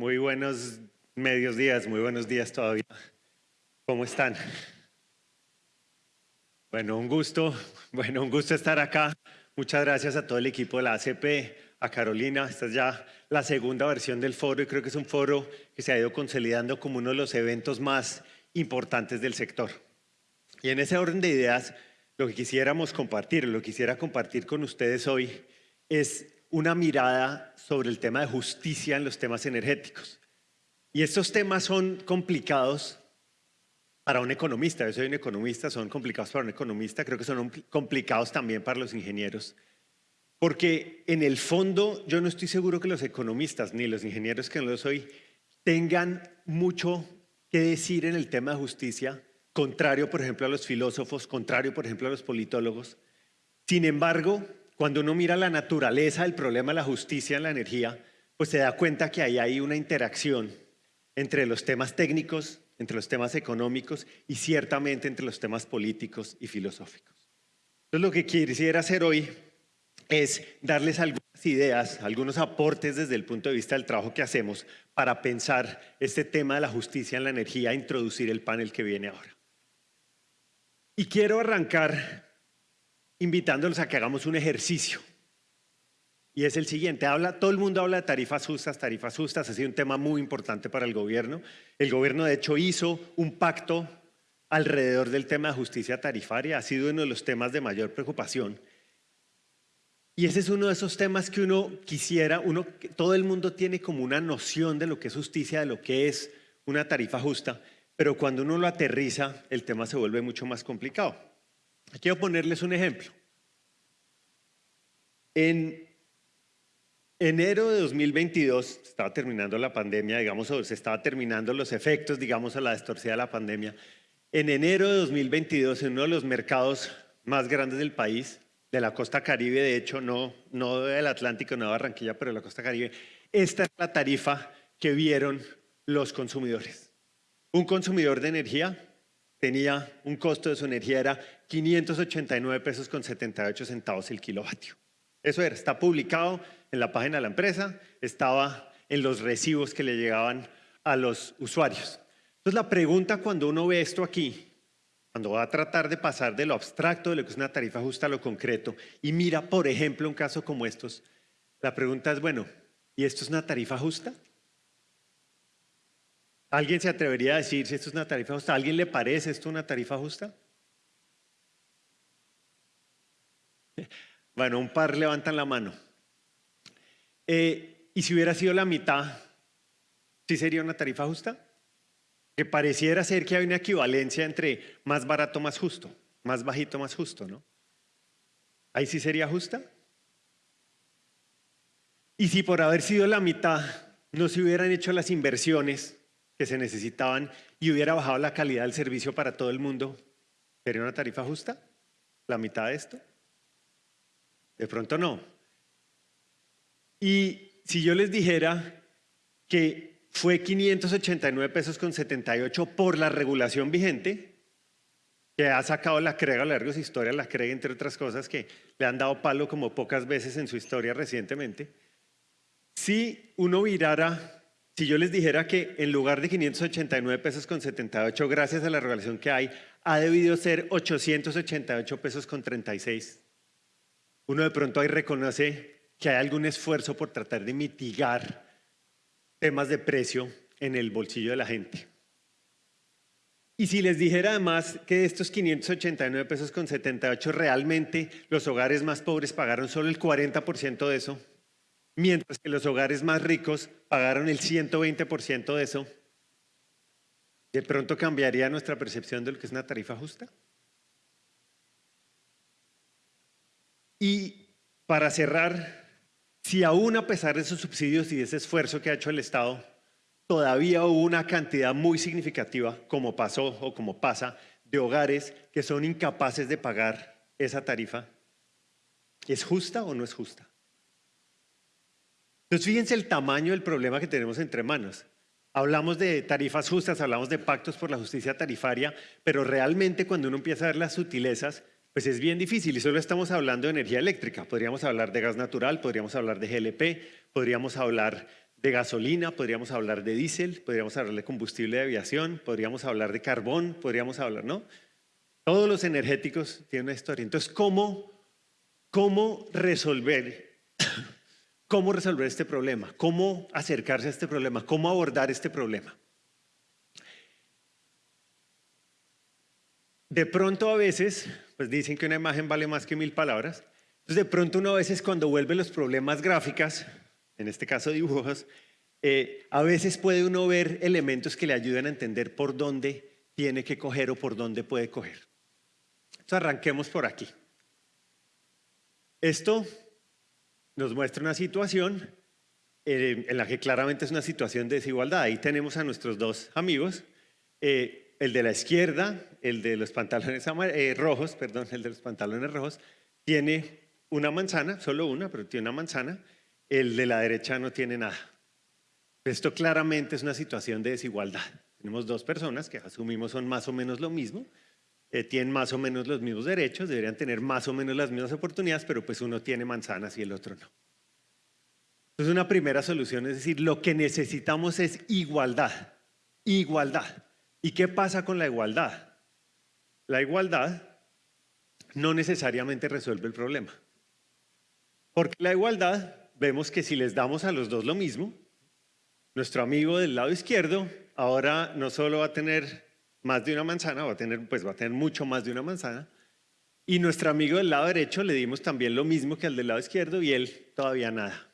Muy buenos medios días, muy buenos días todavía. ¿Cómo están? Bueno, un gusto, bueno, un gusto estar acá. Muchas gracias a todo el equipo de la ACP, a Carolina. Esta es ya la segunda versión del foro y creo que es un foro que se ha ido consolidando como uno de los eventos más importantes del sector. Y en ese orden de ideas, lo que quisiéramos compartir, lo que quisiera compartir con ustedes hoy es una mirada sobre el tema de justicia en los temas energéticos. Y estos temas son complicados para un economista. Yo soy un economista, son complicados para un economista, creo que son complicados también para los ingenieros. Porque en el fondo yo no estoy seguro que los economistas ni los ingenieros que no lo soy tengan mucho que decir en el tema de justicia, contrario por ejemplo a los filósofos, contrario por ejemplo a los politólogos. Sin embargo, cuando uno mira la naturaleza del problema de la justicia en la energía, pues se da cuenta que ahí hay una interacción entre los temas técnicos, entre los temas económicos y ciertamente entre los temas políticos y filosóficos. Entonces lo que quisiera hacer hoy es darles algunas ideas, algunos aportes desde el punto de vista del trabajo que hacemos para pensar este tema de la justicia en la energía, introducir el panel que viene ahora. Y quiero arrancar invitándolos a que hagamos un ejercicio. Y es el siguiente, habla, todo el mundo habla de tarifas justas, tarifas justas, ha sido un tema muy importante para el gobierno. El gobierno de hecho hizo un pacto alrededor del tema de justicia tarifaria, ha sido uno de los temas de mayor preocupación. Y ese es uno de esos temas que uno quisiera, uno, todo el mundo tiene como una noción de lo que es justicia, de lo que es una tarifa justa, pero cuando uno lo aterriza, el tema se vuelve mucho más complicado. Quiero ponerles un ejemplo. En enero de 2022, estaba terminando la pandemia, digamos, se estaba terminando los efectos, digamos, a la distorsión de la pandemia. En enero de 2022, en uno de los mercados más grandes del país, de la costa caribe, de hecho, no, no del Atlántico, no de Barranquilla, pero de la costa caribe, esta es la tarifa que vieron los consumidores. Un consumidor de energía tenía un costo de su energía era 589 pesos con 78 centavos el kilovatio. Eso era, está publicado en la página de la empresa, estaba en los recibos que le llegaban a los usuarios. Entonces la pregunta cuando uno ve esto aquí, cuando va a tratar de pasar de lo abstracto de lo que es una tarifa justa a lo concreto y mira, por ejemplo, un caso como estos, la pregunta es, bueno, ¿y esto es una tarifa justa? ¿Alguien se atrevería a decir si esto es una tarifa justa? ¿A alguien le parece esto una tarifa justa? Bueno, un par levantan la mano. Eh, ¿Y si hubiera sido la mitad, sí sería una tarifa justa? Que pareciera ser que hay una equivalencia entre más barato, más justo, más bajito, más justo, ¿no? ¿Ahí sí sería justa? Y si por haber sido la mitad no se hubieran hecho las inversiones que se necesitaban y hubiera bajado la calidad del servicio para todo el mundo, ¿sería una tarifa justa? ¿La mitad de esto? De pronto no. Y si yo les dijera que fue 589 pesos con 78 por la regulación vigente, que ha sacado la CREG a lo largo de su historia, la CREG entre otras cosas que le han dado palo como pocas veces en su historia recientemente, si uno virara si yo les dijera que en lugar de 589 pesos con 78, gracias a la regulación que hay, ha debido ser 888 pesos con 36, uno de pronto ahí reconoce que hay algún esfuerzo por tratar de mitigar temas de precio en el bolsillo de la gente. Y si les dijera además que de estos 589 pesos con 78 realmente los hogares más pobres pagaron solo el 40% de eso, mientras que los hogares más ricos pagaron el 120% de eso, ¿de pronto cambiaría nuestra percepción de lo que es una tarifa justa? Y para cerrar, si aún a pesar de esos subsidios y de ese esfuerzo que ha hecho el Estado, todavía hubo una cantidad muy significativa, como pasó o como pasa, de hogares que son incapaces de pagar esa tarifa, ¿es justa o no es justa? Entonces fíjense el tamaño del problema que tenemos entre manos. Hablamos de tarifas justas, hablamos de pactos por la justicia tarifaria, pero realmente cuando uno empieza a ver las sutilezas, pues es bien difícil y solo estamos hablando de energía eléctrica. Podríamos hablar de gas natural, podríamos hablar de GLP, podríamos hablar de gasolina, podríamos hablar de diésel, podríamos hablar de combustible de aviación, podríamos hablar de carbón, podríamos hablar, ¿no? Todos los energéticos tienen una historia. Entonces, ¿cómo, cómo resolver cómo resolver este problema, cómo acercarse a este problema, cómo abordar este problema. De pronto a veces, pues dicen que una imagen vale más que mil palabras, entonces de pronto uno a veces cuando vuelve los problemas gráficas, en este caso dibujos, eh, a veces puede uno ver elementos que le ayudan a entender por dónde tiene que coger o por dónde puede coger. Entonces arranquemos por aquí. Esto nos muestra una situación eh, en la que claramente es una situación de desigualdad. Ahí tenemos a nuestros dos amigos, eh, el de la izquierda, el de los pantalones eh, rojos, perdón, el de los pantalones rojos, tiene una manzana, solo una, pero tiene una manzana, el de la derecha no tiene nada. Esto claramente es una situación de desigualdad. Tenemos dos personas que asumimos son más o menos lo mismo, eh, tienen más o menos los mismos derechos, deberían tener más o menos las mismas oportunidades, pero pues uno tiene manzanas y el otro no. Entonces una primera solución es decir, lo que necesitamos es igualdad, igualdad. ¿Y qué pasa con la igualdad? La igualdad no necesariamente resuelve el problema. Porque la igualdad, vemos que si les damos a los dos lo mismo, nuestro amigo del lado izquierdo ahora no solo va a tener más de una manzana, va a tener, pues va a tener mucho más de una manzana. Y nuestro amigo del lado derecho le dimos también lo mismo que al del lado izquierdo y él todavía nada.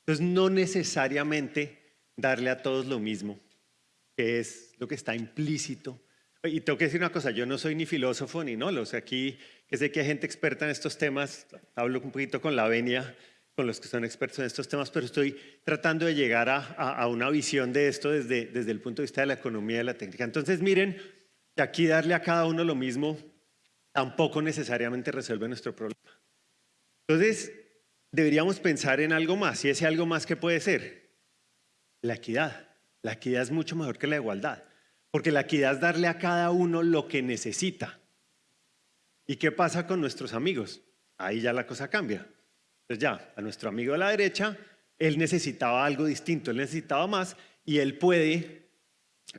Entonces no necesariamente darle a todos lo mismo, que es lo que está implícito. Y tengo que decir una cosa, yo no soy ni filósofo ni no, o sea, aquí que sé que hay gente experta en estos temas, hablo un poquito con la venia, con los que son expertos en estos temas, pero estoy tratando de llegar a, una visión de esto desde, desde el punto de vista de la economía y de la técnica. Entonces, miren, aquí darle a cada uno lo mismo tampoco necesariamente resuelve nuestro problema. Entonces, deberíamos pensar en algo más, y ese algo más que puede ser la equidad. La equidad es mucho mejor que la igualdad, porque la equidad es darle a cada uno lo que necesita. ¿Y qué pasa con nuestros amigos? Ahí ya la cosa cambia. Entonces ya, a nuestro amigo de la derecha, él necesitaba algo distinto, él necesitaba más y él puede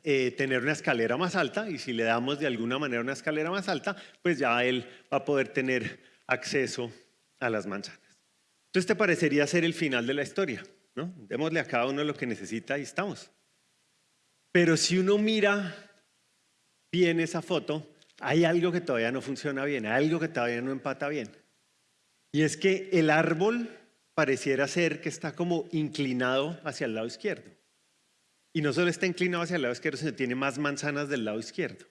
eh, tener una escalera más alta y si le damos de alguna manera una escalera más alta, pues ya él va a poder tener acceso a las manzanas. Entonces te parecería ser el final de la historia, ¿no? Démosle a cada uno lo que necesita y estamos. Pero si uno mira bien esa foto, hay algo que todavía no funciona bien, hay algo que todavía no empata bien. Y es que el árbol pareciera ser que está como inclinado hacia el lado izquierdo. Y no solo está inclinado hacia el lado izquierdo, sino tiene más manzanas del lado izquierdo.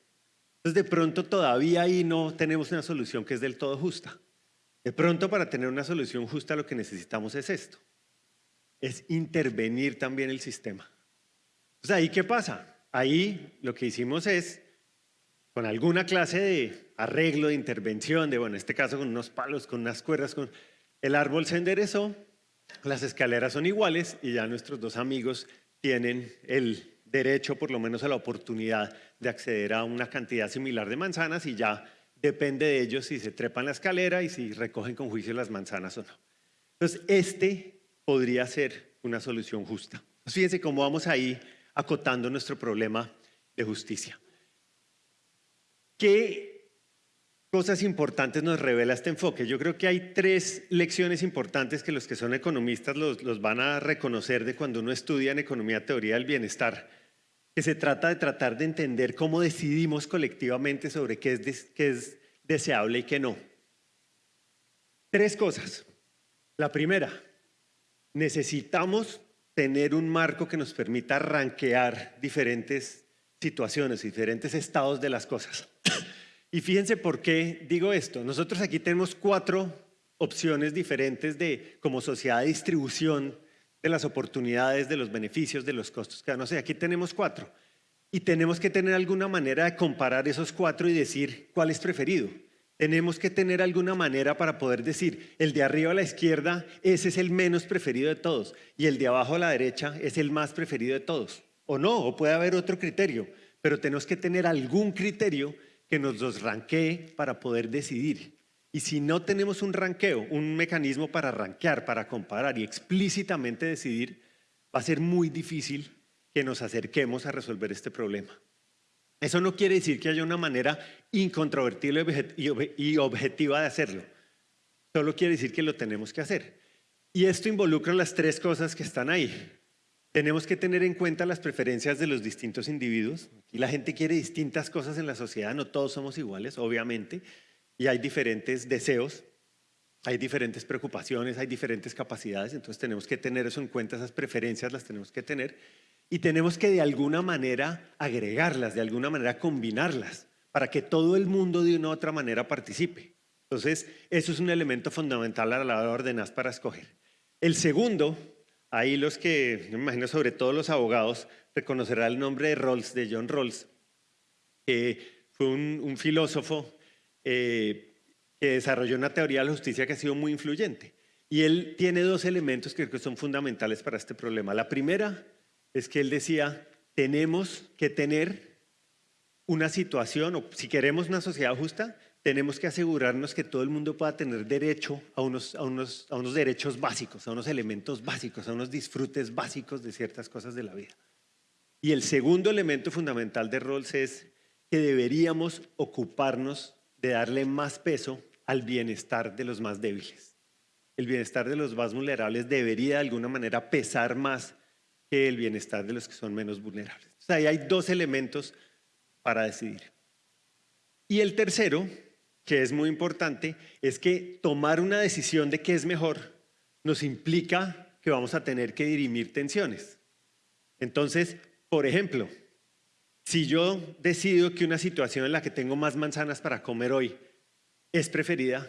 Entonces de pronto todavía ahí no tenemos una solución que es del todo justa. De pronto para tener una solución justa lo que necesitamos es esto. Es intervenir también el sistema. Entonces ahí qué pasa? Ahí lo que hicimos es con alguna clase de arreglo, de intervención, de, bueno, en este caso con unos palos, con unas cuerdas, con... el árbol se enderezó, las escaleras son iguales y ya nuestros dos amigos tienen el derecho, por lo menos a la oportunidad de acceder a una cantidad similar de manzanas y ya depende de ellos si se trepan la escalera y si recogen con juicio las manzanas o no. Entonces, este podría ser una solución justa. fíjense cómo vamos ahí acotando nuestro problema de justicia. ¿Qué cosas importantes nos revela este enfoque? Yo creo que hay tres lecciones importantes que los que son economistas los, van a reconocer de cuando uno estudia en economía teoría del bienestar, que se trata de tratar de entender cómo decidimos colectivamente sobre qué es, qué es deseable y qué no. Tres cosas. La primera, necesitamos tener un marco que nos permita ranquear diferentes situaciones, diferentes estados de las cosas. Y fíjense por qué digo esto. Nosotros aquí tenemos cuatro opciones diferentes de como sociedad de distribución de las oportunidades, de los beneficios, de los costos. No sé, aquí tenemos cuatro. Y tenemos que tener alguna manera de comparar esos cuatro y decir cuál es preferido. Tenemos que tener alguna manera para poder decir, el de arriba a la izquierda, ese es el menos preferido de todos, y el de abajo a la derecha es el más preferido de todos. O no, o puede haber otro criterio, pero tenemos que tener algún criterio que nos los ranquee para poder decidir. Y si no tenemos un ranqueo, un mecanismo para ranquear, para comparar y explícitamente decidir, va a ser muy difícil que nos acerquemos a resolver este problema. Eso no quiere decir que haya una manera incontrovertible y objetiva de hacerlo. Solo quiere decir que lo tenemos que hacer. Y esto involucra las tres cosas que están ahí. Tenemos que tener en cuenta las preferencias de los distintos individuos. Y la gente quiere distintas cosas en la sociedad, no todos somos iguales, obviamente, y hay diferentes deseos, hay diferentes preocupaciones, hay diferentes capacidades, entonces tenemos que tener eso en cuenta, esas preferencias las tenemos que tener y tenemos que de alguna manera agregarlas, de alguna manera combinarlas, para que todo el mundo de una u otra manera participe. Entonces, eso es un elemento fundamental a la hora de ordenar para escoger. El segundo, ahí los que, me imagino sobre todo los abogados, reconocerá el nombre de Rawls, de John Rawls, que fue un, filósofo eh, que desarrolló una teoría de la justicia que ha sido muy influyente. Y él tiene dos elementos que creo que son fundamentales para este problema. La primera es que él decía, tenemos que tener una situación, o si queremos una sociedad justa, tenemos que asegurarnos que todo el mundo pueda tener derecho a unos, a unos, a unos derechos básicos, a unos elementos básicos, a unos disfrutes básicos de ciertas cosas de la vida. Y el segundo elemento fundamental de Rawls es que deberíamos ocuparnos de darle más peso al bienestar de los más débiles. El bienestar de los más vulnerables debería de alguna manera pesar más que el bienestar de los que son menos vulnerables. O sea, ahí hay dos elementos para decidir. Y el tercero, que es muy importante, es que tomar una decisión de qué es mejor nos implica que vamos a tener que dirimir tensiones. Entonces, por ejemplo, si yo decido que una situación en la que tengo más manzanas para comer hoy es preferida,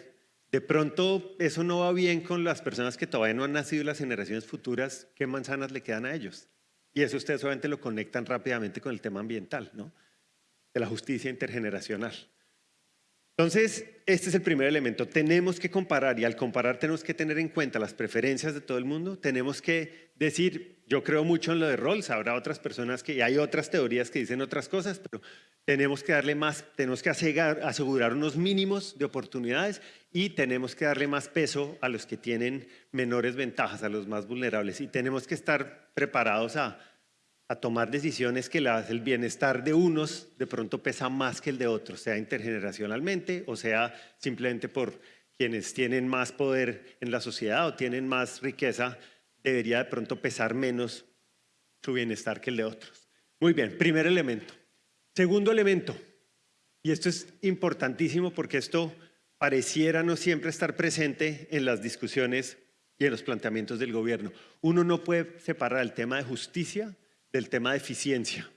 de pronto eso no va bien con las personas que todavía no han nacido y las generaciones futuras, ¿qué manzanas le quedan a ellos? Y eso ustedes obviamente lo conectan rápidamente con el tema ambiental, ¿no? De la justicia intergeneracional. Entonces, este es el primer elemento. Tenemos que comparar y al comparar tenemos que tener en cuenta las preferencias de todo el mundo. Tenemos que decir, yo creo mucho en lo de Rawls, habrá otras personas que, y hay otras teorías que dicen otras cosas, pero tenemos que darle más, tenemos que asegurar unos mínimos de oportunidades y tenemos que darle más peso a los que tienen menores ventajas, a los más vulnerables. Y tenemos que estar preparados a, a tomar decisiones que el bienestar de unos de pronto pesa más que el de otros, sea intergeneracionalmente o sea simplemente por quienes tienen más poder en la sociedad o tienen más riqueza, debería de pronto pesar menos su bienestar que el de otros. Muy bien, primer elemento. Segundo elemento, y esto es importantísimo porque esto pareciera no siempre estar presente en las discusiones y en los planteamientos del gobierno. Uno no puede separar el tema de justicia del tema de eficiencia.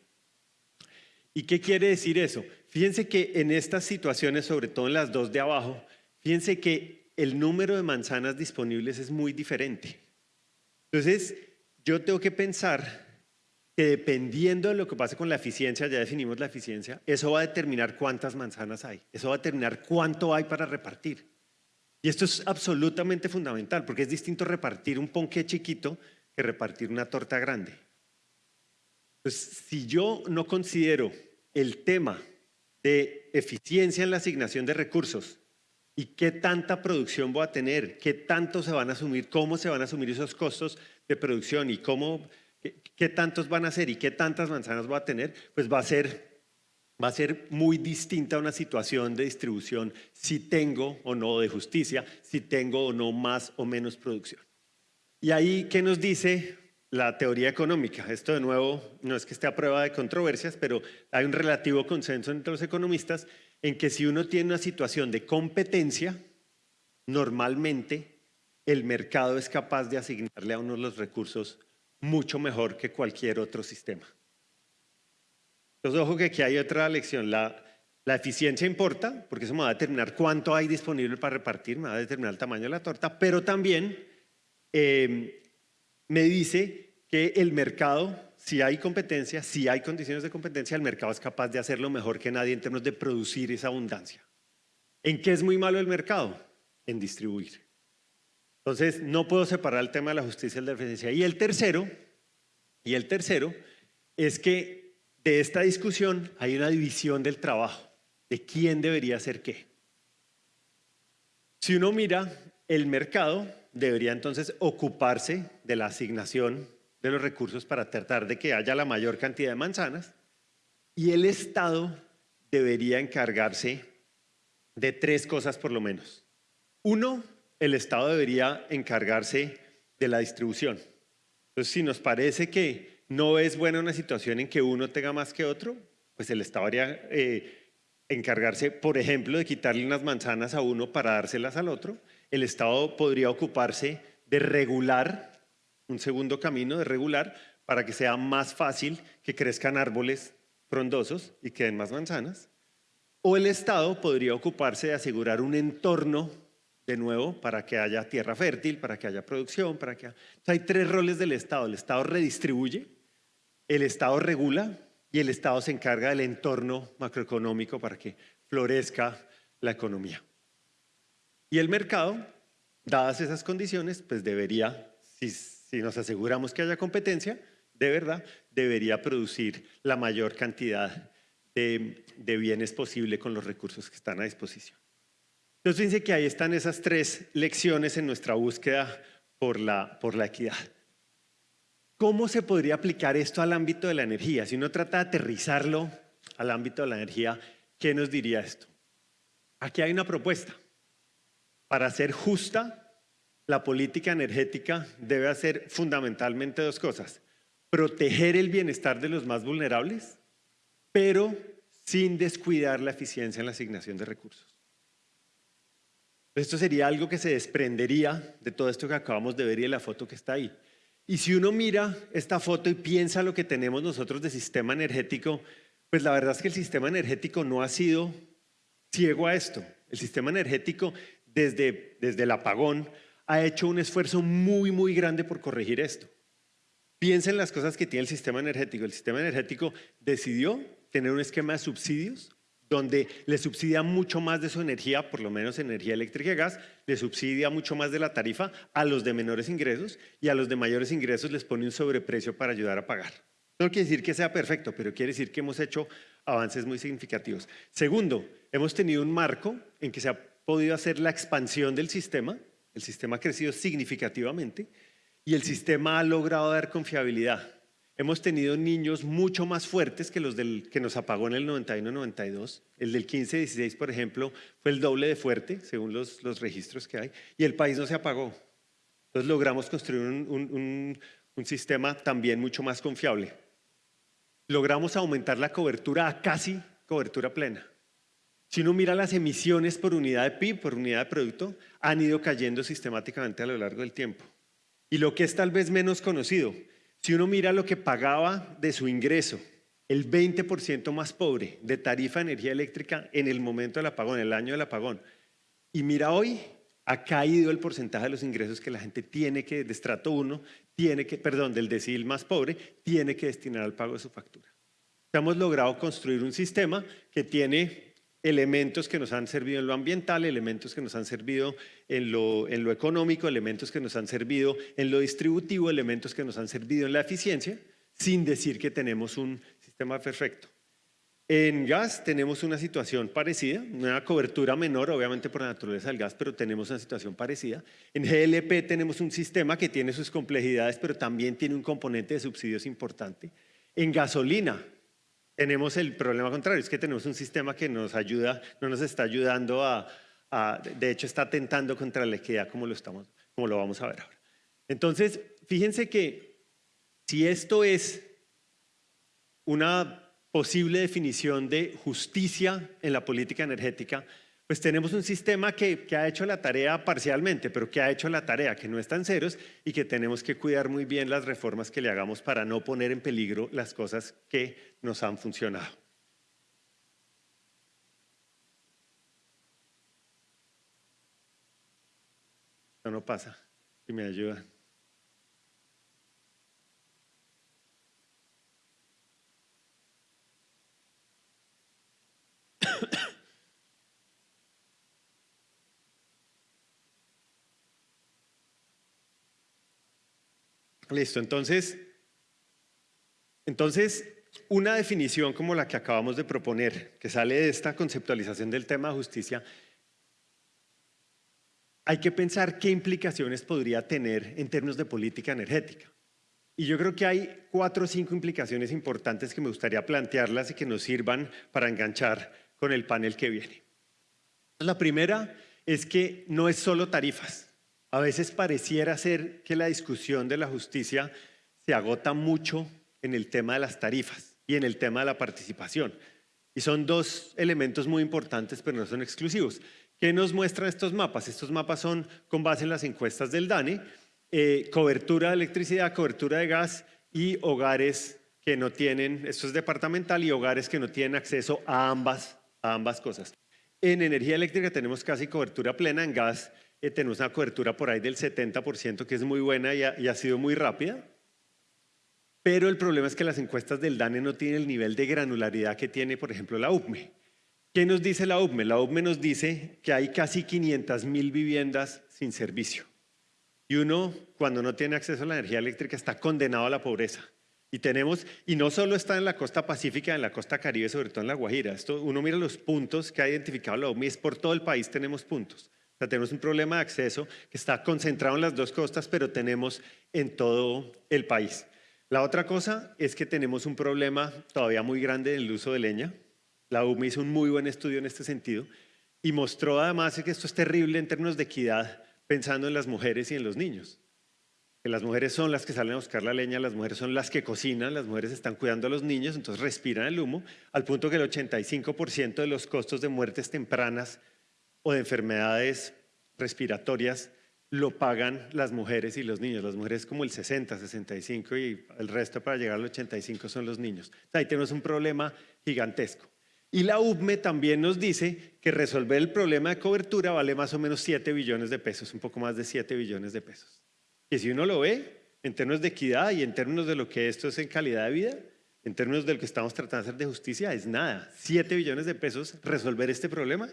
¿Y qué quiere decir eso? Fíjense que en estas situaciones, sobre todo en las dos de abajo, fíjense que el número de manzanas disponibles es muy diferente. Entonces, yo tengo que pensar que dependiendo de lo que pase con la eficiencia, ya definimos la eficiencia, eso va a determinar cuántas manzanas hay, eso va a determinar cuánto hay para repartir. Y esto es absolutamente fundamental, porque es distinto repartir un ponqué chiquito que repartir una torta grande. Entonces, si yo no considero el tema de eficiencia en la asignación de recursos y qué tanta producción voy a tener, qué tanto se van a asumir, cómo se van a asumir esos costos de producción y cómo, qué, tantos van a ser y qué tantas manzanas voy a tener, pues va a ser, va a ser muy distinta una situación de distribución si tengo o no de justicia, si tengo o no más o menos producción. Y ahí, ¿qué nos dice la teoría económica. Esto de nuevo no es que esté a prueba de controversias, pero hay un relativo consenso entre los economistas en que si uno tiene una situación de competencia, normalmente el mercado es capaz de asignarle a uno los recursos mucho mejor que cualquier otro sistema. Entonces, ojo que aquí hay otra lección. La, la eficiencia importa, porque eso me va a determinar cuánto hay disponible para repartir, me va a determinar el tamaño de la torta, pero también eh, me dice que el mercado, si hay competencia, si hay condiciones de competencia, el mercado es capaz de hacerlo mejor que nadie en términos de producir esa abundancia. ¿En qué es muy malo el mercado? En distribuir. Entonces, no puedo separar el tema de la justicia y la eficiencia. Y el tercero, y el tercero es que de esta discusión hay una división del trabajo, de quién debería hacer qué. Si uno mira el mercado, debería entonces ocuparse de la asignación de los recursos para tratar de que haya la mayor cantidad de manzanas y el Estado debería encargarse de tres cosas por lo menos. Uno, el Estado debería encargarse de la distribución. Entonces, si nos parece que no es buena una situación en que uno tenga más que otro, pues el Estado debería eh, encargarse, por ejemplo, de quitarle unas manzanas a uno para dárselas al otro. El Estado podría ocuparse de regular, un segundo camino de regular, para que sea más fácil que crezcan árboles frondosos y que den más manzanas. O el Estado podría ocuparse de asegurar un entorno de nuevo para que haya tierra fértil, para que haya producción, para que... hay tres roles del Estado. El Estado redistribuye, el Estado regula y el Estado se encarga del entorno macroeconómico para que florezca la economía. Y el mercado, dadas esas condiciones, pues debería, si, nos aseguramos que haya competencia, de verdad, debería producir la mayor cantidad de bienes posible con los recursos que están a disposición. Entonces fíjense que ahí están esas tres lecciones en nuestra búsqueda por la, por la equidad. ¿Cómo se podría aplicar esto al ámbito de la energía? Si uno trata de aterrizarlo al ámbito de la energía, ¿qué nos diría esto? Aquí hay una propuesta. Para ser justa, la política energética debe hacer fundamentalmente dos cosas. Proteger el bienestar de los más vulnerables, pero sin descuidar la eficiencia en la asignación de recursos. Esto sería algo que se desprendería de todo esto que acabamos de ver y de la foto que está ahí. Y si uno mira esta foto y piensa lo que tenemos nosotros de sistema energético, pues la verdad es que el sistema energético no ha sido ciego a esto. El sistema energético desde, desde el apagón ha hecho un esfuerzo muy, muy grande por corregir esto. Piensen las cosas que tiene el sistema energético. El sistema energético decidió tener un esquema de subsidios donde le subsidia mucho más de su energía, por lo menos energía eléctrica y gas, le subsidia mucho más de la tarifa a los de menores ingresos y a los de mayores ingresos les pone un sobreprecio para ayudar a pagar. No quiere decir que sea perfecto, pero quiere decir que hemos hecho avances muy significativos. Segundo, hemos tenido un marco en que se ha podido hacer la expansión del sistema, el sistema ha crecido significativamente y el sistema ha logrado dar confiabilidad hemos tenido niños mucho más fuertes que los del, que nos apagó en el 91-92. El del 15-16, por ejemplo, fue el doble de fuerte, según los, los, registros que hay, y el país no se apagó. Entonces logramos construir un, un, un sistema también mucho más confiable. Logramos aumentar la cobertura a casi cobertura plena. Si uno mira las emisiones por unidad de PIB, por unidad de producto, han ido cayendo sistemáticamente a lo largo del tiempo. Y lo que es tal vez menos conocido, si uno mira lo que pagaba de su ingreso, el 20% más pobre de tarifa de energía eléctrica en el momento del apagón, el año del apagón, y mira hoy, ha caído el porcentaje de los ingresos que la gente tiene que, de estrato 1, tiene que, perdón, del decil más pobre, tiene que destinar al pago de su factura. Hemos logrado construir un sistema que tiene elementos que nos han servido en lo ambiental, elementos que nos han servido en lo, económico, elementos que nos han servido en lo distributivo, elementos que nos han servido en la eficiencia, sin decir que tenemos un sistema perfecto. En gas tenemos una situación parecida, una cobertura menor, obviamente por la naturaleza del gas, pero tenemos una situación parecida. En GLP tenemos un sistema que tiene sus complejidades, pero también tiene un componente de subsidios importante. En gasolina tenemos el problema contrario, es que tenemos un sistema que nos ayuda, no nos está ayudando a, de hecho está atentando contra la equidad como lo, estamos, como lo vamos a ver ahora. Entonces, fíjense que si esto es una posible definición de justicia en la política energética, pues tenemos un sistema que, ha hecho la tarea parcialmente, pero que ha hecho la tarea, que no están ceros y que tenemos que cuidar muy bien las reformas que le hagamos para no poner en peligro las cosas que nos han funcionado. Esto no pasa, si me ayudan. Listo, entonces, entonces, una definición como la que acabamos de proponer, que sale de esta conceptualización del tema de justicia, hay que pensar qué implicaciones podría tener en términos de política energética. Y yo creo que hay cuatro o cinco implicaciones importantes que me gustaría plantearlas y que nos sirvan para enganchar con el panel que viene. La primera es que no es solo tarifas. A veces pareciera ser que la discusión de la justicia se agota mucho en el tema de las tarifas y en el tema de la participación. Y son dos elementos muy importantes, pero no son exclusivos. ¿Qué nos muestran estos mapas? Estos mapas son con base en las encuestas del DANE eh, cobertura de electricidad, cobertura de gas y hogares que no tienen, esto es departamental, y hogares que no tienen acceso a ambas, a ambas cosas. En energía eléctrica tenemos casi cobertura plena, en gas eh, tenemos una cobertura por ahí del 70%, que es muy buena y ha, sido muy rápida. Pero el problema es que las encuestas del DANE no tienen el nivel de granularidad que tiene, por ejemplo, la UPME. ¿Qué nos dice la UPME? La UPME nos dice que hay casi 500 mil viviendas sin servicio. Y uno, cuando no tiene acceso a la energía eléctrica, está condenado a la pobreza. Y tenemos, y no solo está en la costa pacífica, en la costa caribe, sobre todo en la Guajira. Esto, uno mira los puntos que ha identificado la OMI, es por todo el país tenemos puntos. Tenemos un problema de acceso que está concentrado en las dos costas, pero tenemos en todo el país. La otra cosa es que tenemos un problema todavía muy grande en el uso de leña. La UME hizo un muy buen estudio en este sentido y mostró además que esto es terrible en términos de equidad pensando en las mujeres y en los niños. Que las mujeres son las que salen a buscar la leña, las mujeres son las que cocinan, las mujeres están cuidando a los niños, entonces respiran el humo, al punto que el 85% de los costos de muertes tempranas o de enfermedades respiratorias lo pagan las mujeres y los niños. Las mujeres como el 60, 65 y el resto para llegar al 85 son los niños. Ahí tenemos un problema gigantesco. Y la UBME también nos dice que resolver el problema de cobertura vale más o menos 7 billones de pesos, un poco más de 7 billones de pesos. Y si uno lo ve en términos de equidad y en términos de lo que esto es en calidad de vida, en términos de lo que estamos tratando de hacer de justicia, es nada. 7 billones de pesos resolver este problema.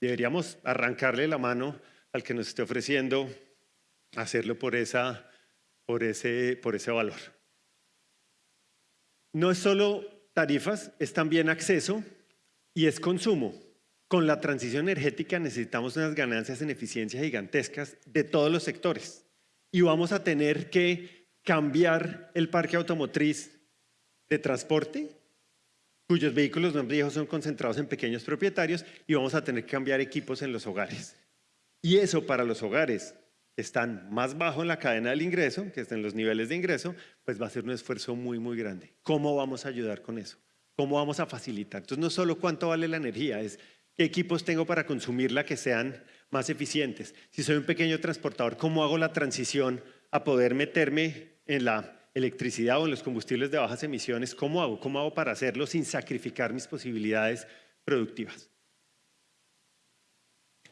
Deberíamos arrancarle la mano al que nos esté ofreciendo hacerlo por, esa, por, ese, por ese valor. No es solo tarifas es también acceso y es consumo. Con la transición energética necesitamos unas ganancias en eficiencia gigantescas de todos los sectores y vamos a tener que cambiar el parque automotriz de transporte, cuyos vehículos más viejos son concentrados en pequeños propietarios y vamos a tener que cambiar equipos en los hogares. Y eso para los hogares que están más bajo en la cadena del ingreso, que están en los niveles de ingreso, pues va a ser un esfuerzo muy, muy grande. ¿Cómo vamos a ayudar con eso? ¿Cómo vamos a facilitar? Entonces, no solo cuánto vale la energía, es qué equipos tengo para consumirla que sean más eficientes. Si soy un pequeño transportador, ¿cómo hago la transición a poder meterme en la electricidad o en los combustibles de bajas emisiones? ¿Cómo hago? ¿Cómo hago para hacerlo sin sacrificar mis posibilidades productivas?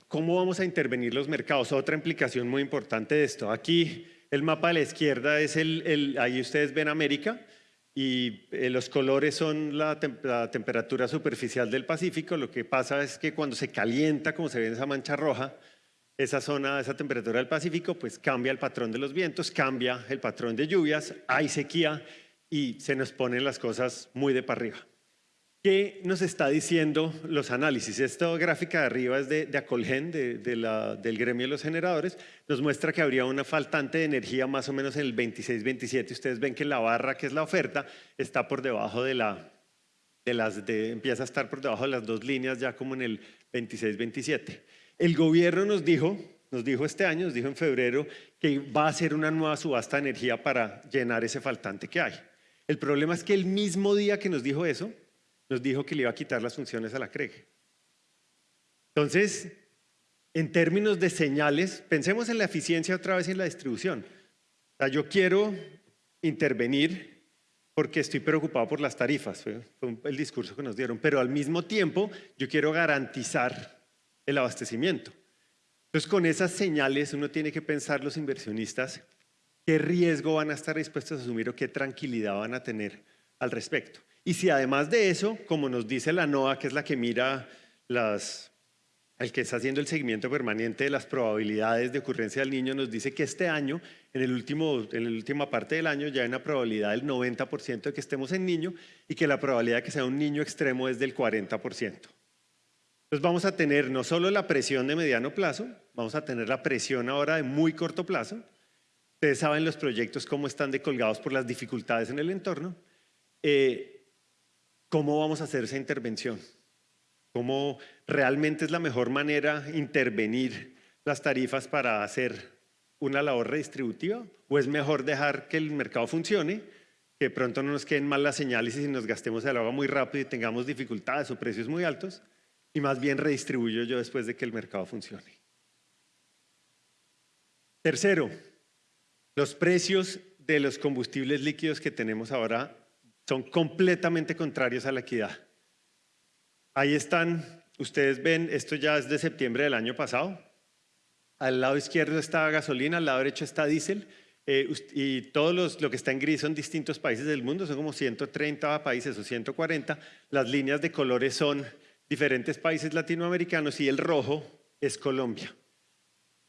¿Cómo vamos a intervenir los mercados? Otra implicación muy importante de esto. Aquí el mapa de la izquierda es el, ahí ustedes ven América y eh, los colores son la, la, temperatura superficial del Pacífico. Lo que pasa es que cuando se calienta, como se ve en esa mancha roja, esa zona, esa temperatura del Pacífico, pues cambia el patrón de los vientos, cambia el patrón de lluvias, hay sequía y se nos ponen las cosas muy de para arriba. ¿Qué nos está diciendo los análisis? Esta gráfica de arriba es de, Acolgen, de, del gremio de los generadores. Nos muestra que habría una faltante de energía más o menos en el 26-27. Ustedes ven que la barra, que es la oferta, está por debajo de la, de las, de, empieza a estar por debajo de las dos líneas ya como en el 26-27. El gobierno nos dijo, nos dijo este año, nos dijo en febrero, que va a hacer una nueva subasta de energía para llenar ese faltante que hay. El problema es que el mismo día que nos dijo eso, nos dijo que le iba a quitar las funciones a la CREG. Entonces, en términos de señales, pensemos en la eficiencia otra vez en la distribución. Yo quiero intervenir porque estoy preocupado por las tarifas, fue, el discurso que nos dieron, pero al mismo tiempo yo quiero garantizar el abastecimiento. Entonces, con esas señales uno tiene que pensar los inversionistas qué riesgo van a estar dispuestos a asumir o qué tranquilidad van a tener al respecto. Y si además de eso, como nos dice la NOAA, que es la que mira las, el que está haciendo el seguimiento permanente de las probabilidades de ocurrencia del niño, nos dice que este año, en, el último, en la última parte del año, ya hay una probabilidad del 90% de que estemos en niño y que la probabilidad de que sea un niño extremo es del 40%. Entonces vamos a tener no solo la presión de mediano plazo, vamos a tener la presión ahora de muy corto plazo, Ustedes saben los proyectos cómo están decolgados por las dificultades en el entorno. Eh, ¿Cómo vamos a hacer esa intervención? ¿Cómo realmente es la mejor manera intervenir las tarifas para hacer una labor redistributiva? ¿O es mejor dejar que el mercado funcione, que pronto no nos queden mal las señales y nos gastemos el agua muy rápido y tengamos dificultades o precios muy altos? Y más bien redistribuyo yo después de que el mercado funcione. Tercero, los precios de los combustibles líquidos que tenemos ahora son completamente contrarios a la equidad. Ahí están, ustedes ven, esto ya es de septiembre del año pasado. Al lado izquierdo está gasolina, al lado derecho está diésel. Eh, y todos lo que está en gris son distintos países del mundo, son como 130 países o 140. Las líneas de colores son diferentes países latinoamericanos y el rojo es Colombia.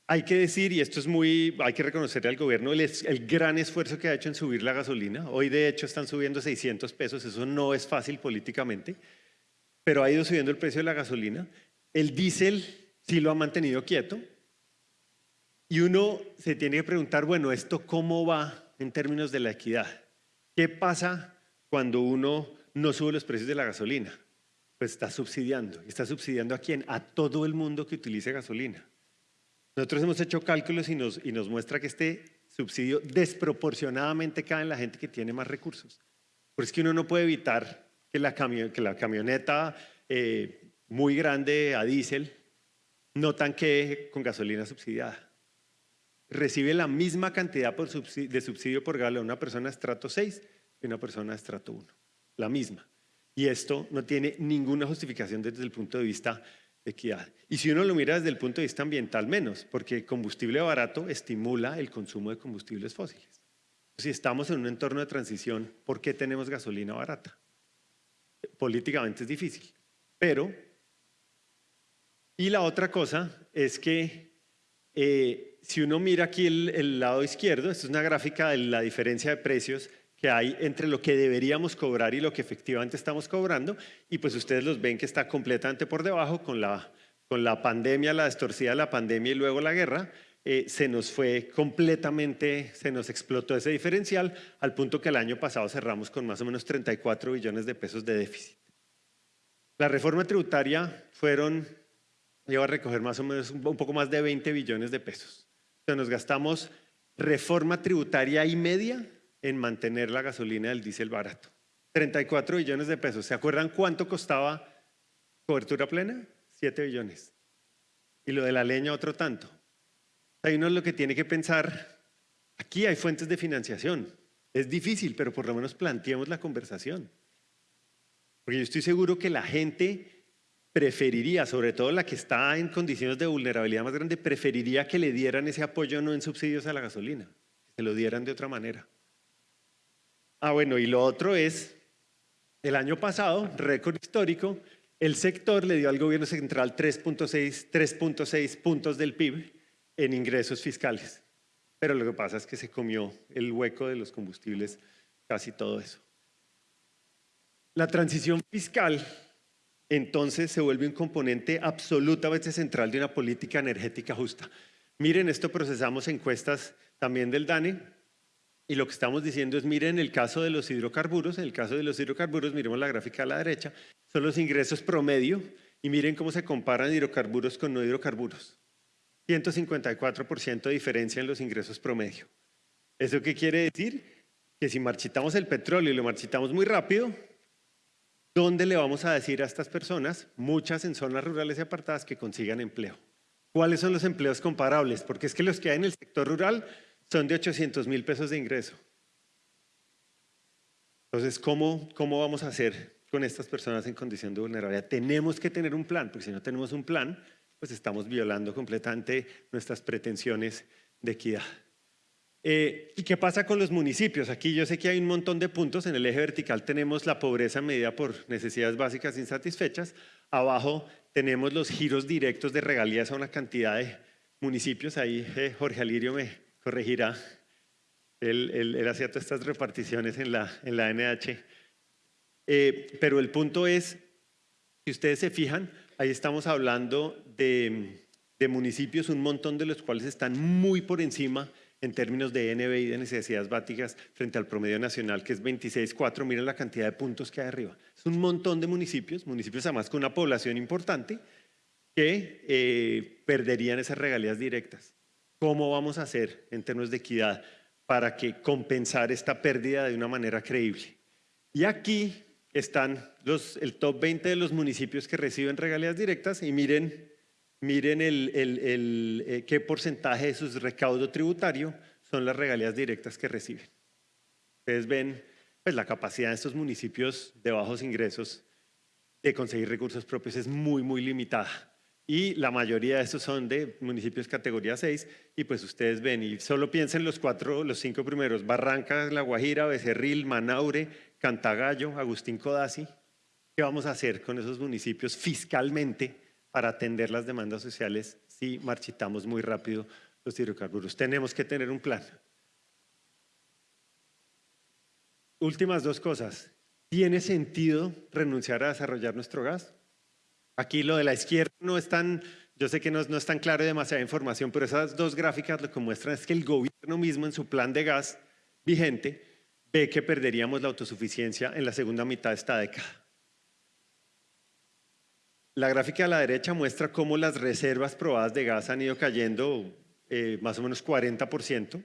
Hay que decir, y esto es muy, hay que reconocerle al gobierno el, el, gran esfuerzo que ha hecho en subir la gasolina. Hoy de hecho están subiendo 600 pesos, eso no es fácil políticamente, pero ha ido subiendo el precio de la gasolina. El diésel sí lo ha mantenido quieto. Y uno se tiene que preguntar, bueno, ¿esto cómo va en términos de la equidad? ¿Qué pasa cuando uno no sube los precios de la gasolina? Pues está subsidiando. ¿Está subsidiando a quién? A todo el mundo que utilice gasolina. Nosotros hemos hecho cálculos y nos, muestra que este subsidio desproporcionadamente cae en la gente que tiene más recursos. Por es que uno no puede evitar que la, camioneta eh, muy grande a diésel no tanquee con gasolina subsidiada. Recibe la misma cantidad de subsidio por galón una persona estrato 6 y una persona estrato 1. La misma. Y esto no tiene ninguna justificación desde el punto de vista equidad. Y si uno lo mira desde el punto de vista ambiental, menos, porque combustible barato estimula el consumo de combustibles fósiles. Si estamos en un entorno de transición, ¿por qué tenemos gasolina barata? Políticamente es difícil, pero... Y la otra cosa es que eh, si uno mira aquí el, el lado izquierdo, esto es una gráfica de la diferencia de precios que hay entre lo que deberíamos cobrar y lo que efectivamente estamos cobrando y pues ustedes los ven que está completamente por debajo con la, con la pandemia, la distorsión de la pandemia y luego la guerra, eh, se nos fue completamente, se nos explotó ese diferencial al punto que el año pasado cerramos con más o menos 34 billones de pesos de déficit. La reforma tributaria fueron, lleva a recoger más o menos un poco más de 20 billones de pesos. Sea, nos gastamos reforma tributaria y media en mantener la gasolina del diésel barato. 34 billones de pesos. ¿Se acuerdan cuánto costaba cobertura plena? 7 billones. Y lo de la leña otro tanto. Hay uno lo que tiene que pensar, aquí hay fuentes de financiación. Es difícil, pero por lo menos planteemos la conversación. Porque yo estoy seguro que la gente preferiría, sobre todo la que está en condiciones de vulnerabilidad más grande, preferiría que le dieran ese apoyo no en subsidios a la gasolina, que se lo dieran de otra manera. Ah, bueno, y lo otro es, el año pasado, récord histórico, el sector le dio al gobierno central 3.6 puntos del PIB en ingresos fiscales. Pero lo que pasa es que se comió el hueco de los combustibles, casi todo eso. La transición fiscal entonces se vuelve un componente absolutamente central de una política energética justa. Miren, esto procesamos encuestas también del DANE, y lo que estamos diciendo es, miren el caso de los hidrocarburos, en el caso de los hidrocarburos, miremos la gráfica a la derecha, son los ingresos promedio y miren cómo se comparan hidrocarburos con no hidrocarburos. 154% de diferencia en los ingresos promedio. ¿Eso qué quiere decir? Que si marchitamos el petróleo y lo marchitamos muy rápido, ¿dónde le vamos a decir a estas personas, muchas en zonas rurales y apartadas, que consigan empleo? ¿Cuáles son los empleos comparables? Porque es que los que hay en el sector rural son de 800 mil pesos de ingreso. Entonces, ¿cómo, ¿cómo vamos a hacer con estas personas en condición de vulnerabilidad? Tenemos que tener un plan, porque si no tenemos un plan, pues estamos violando completamente nuestras pretensiones de equidad. Eh, ¿Y qué pasa con los municipios? Aquí yo sé que hay un montón de puntos. En el eje vertical tenemos la pobreza medida por necesidades básicas insatisfechas. Abajo tenemos los giros directos de regalías a una cantidad de municipios. Ahí eh, Jorge Alirio me, corregirá. Él, él, todas estas reparticiones en la, en la NH. Eh, pero el punto es, si ustedes se fijan, ahí estamos hablando de, de municipios, un montón de los cuales están muy por encima en términos de NBI de necesidades básicas frente al promedio nacional, que es 26,4. Miren la cantidad de puntos que hay arriba. Es un montón de municipios, municipios además con una población importante, que eh, perderían esas regalías directas. ¿Cómo vamos a hacer en términos de equidad para que compensar esta pérdida de una manera creíble? Y aquí están los, el top 20 de los municipios que reciben regalías directas y miren, miren el, el, eh, qué porcentaje de su recaudo tributario son las regalías directas que reciben. Ustedes ven pues, la capacidad de estos municipios de bajos ingresos de conseguir recursos propios es muy, muy limitada y la mayoría de estos son de municipios categoría 6 y pues ustedes ven y solo piensen los cuatro, los cinco primeros, Barranca, La Guajira, Becerril, Manaure, Cantagallo, Agustín Codazzi. ¿Qué vamos a hacer con esos municipios fiscalmente para atender las demandas sociales si marchitamos muy rápido los hidrocarburos? Tenemos que tener un plan. Últimas dos cosas. ¿Tiene sentido renunciar a desarrollar nuestro gas? Aquí lo de la izquierda no es tan, yo sé que no, no es tan claro y demasiada información, pero esas dos gráficas lo que muestran es que el gobierno mismo en su plan de gas vigente ve que perderíamos la autosuficiencia en la segunda mitad de esta década. La gráfica a la derecha muestra cómo las reservas probadas de gas han ido cayendo eh, más o menos 40%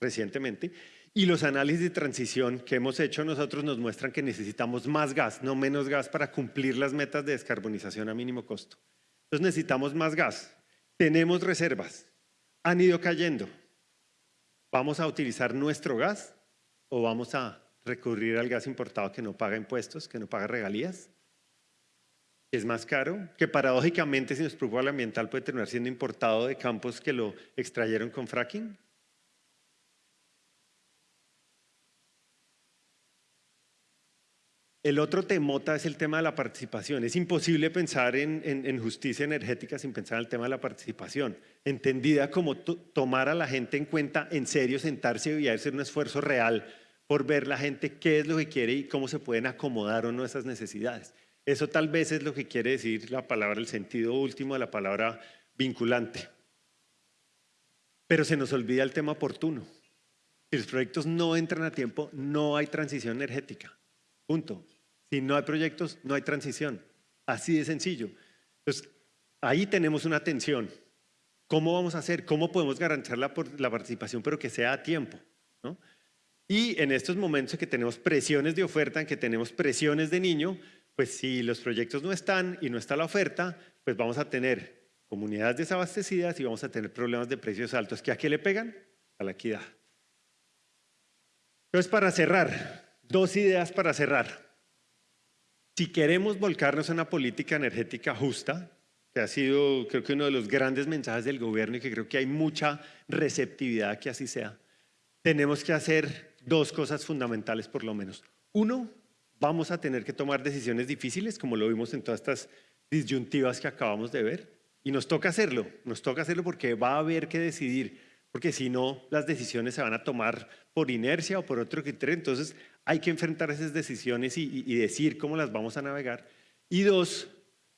recientemente y los análisis de transición que hemos hecho nosotros nos muestran que necesitamos más gas, no menos gas para cumplir las metas de descarbonización a mínimo costo. Entonces necesitamos más gas. Tenemos reservas. Han ido cayendo. ¿Vamos a utilizar nuestro gas o vamos a recurrir al gas importado que no paga impuestos, que no paga regalías? Es más caro, que paradójicamente si nos preocupa el ambiental puede terminar siendo importado de campos que lo extrayeron con fracking. El otro temota es el tema de la participación. Es imposible pensar en, justicia energética sin pensar en el tema de la participación, entendida como tomar a la gente en cuenta, en serio, sentarse y hacer un esfuerzo real por ver la gente qué es lo que quiere y cómo se pueden acomodar o no esas necesidades. Eso tal vez es lo que quiere decir la palabra, el sentido último de la palabra vinculante. Pero se nos olvida el tema oportuno. Si los proyectos no entran a tiempo, no hay transición energética. Punto. Si no hay proyectos, no hay transición. Así de sencillo. Entonces, ahí tenemos una tensión. ¿Cómo vamos a hacer? ¿Cómo podemos garantizar la, la participación, pero que sea a tiempo? Y en estos momentos en que tenemos presiones de oferta, en que tenemos presiones de niño, pues si los proyectos no están y no está la oferta, pues vamos a tener comunidades desabastecidas y vamos a tener problemas de precios altos. ¿Que a qué le pegan? A la equidad. Entonces, para cerrar, dos ideas para cerrar. Si queremos volcarnos a una política energética justa, que ha sido creo que uno de los grandes mensajes del gobierno y que creo que hay mucha receptividad que así sea, tenemos que hacer dos cosas fundamentales por lo menos. Uno, vamos a tener que tomar decisiones difíciles, como lo vimos en todas estas disyuntivas que acabamos de ver, y nos toca hacerlo, nos toca hacerlo porque va a haber que decidir, porque si no, las decisiones se van a tomar por inercia o por otro criterio, entonces hay que enfrentar esas decisiones y, decir cómo las vamos a navegar. Y dos,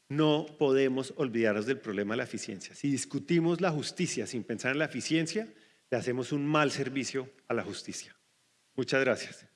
no podemos olvidarnos del problema de la eficiencia. Si discutimos la justicia sin pensar en la eficiencia, le hacemos un mal servicio a la justicia. Muchas gracias.